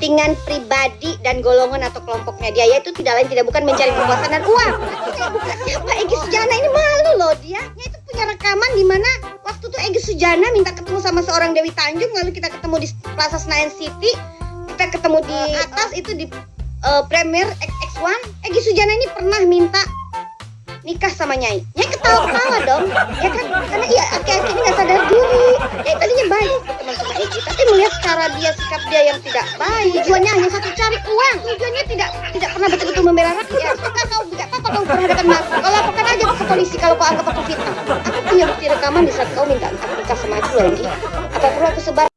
kepentingan pribadi dan golongan atau kelompoknya dia yaitu tidak lain tidak bukan mencari kekuasaan dan uang. Pak Egy Sujana ini malu loh dia. Dia itu punya rekaman di mana waktu tuh Egy Sujana minta ketemu sama seorang Dewi Tanjung lalu kita ketemu di Plaza Senayan City kita ketemu di atas itu di uh, Premier X1 Egy Sujana ini pernah minta nikah sama Nyai. Nyai ketawa-ketawa dong, ya kan? Karena iya aki-aki ini nggak sadar diri. Ya tadinya baik cara dia sikap dia yang tidak baik, tujuannya hanya satu cari uang. Tujuannya tidak tidak pernah betul-betul membela rakyat. Apakah kau tidak apa-apa kau berhadapan masa? Kau laporkan aja ke polisi kalau kau anggap aku fitnah. Aku punya bukti rekaman di saat kau minta nikah sama aku lagi. Apa perlu aku sebar